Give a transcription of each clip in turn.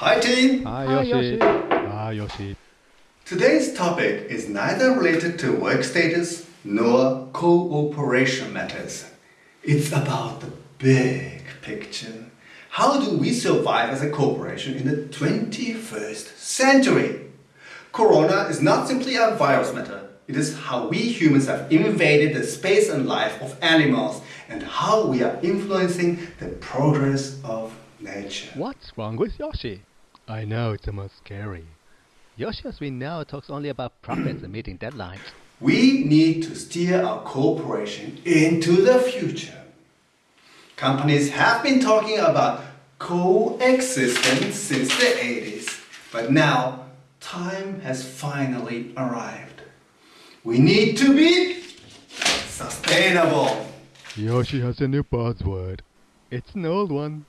Hi team! Hi Hi, Yoshi. Yoshi. Hi Yoshi. Today's topic is neither related to work status nor cooperation matters. It's about the big picture. How do we survive as a corporation in the 21st century? Corona is not simply a virus matter. It is how we humans have invaded the space and life of animals and how we are influencing the progress of nature. What's wrong with Yoshi? I know it's the most scary. Yoshi, as we know, talks only about profits and meeting deadlines. We need to steer our corporation into the future. Companies have been talking about coexistence since the 80s, but now time has finally arrived. We need to be sustainable. Yoshi has a new buzzword. It's an old one.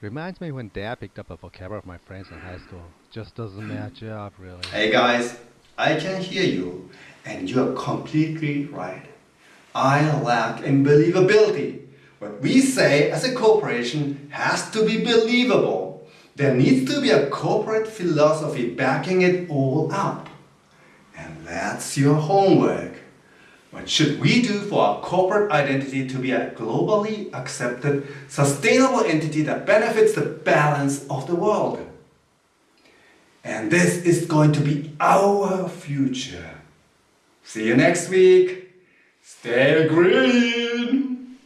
Reminds me when Dad picked up a vocabulary of my friends in high school. Just doesn't match up, really. Hey guys, I can hear you, and you are completely right. I lack in believability. What we say as a corporation has to be believable. There needs to be a corporate philosophy backing it all up. And that's your homework. What should we do for our corporate identity to be a globally accepted, sustainable entity that benefits the balance of the world? And this is going to be our future. See you next week. Stay green.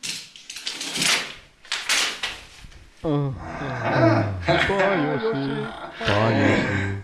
Uh, uh, bye Yoshi. Bye Yoshi.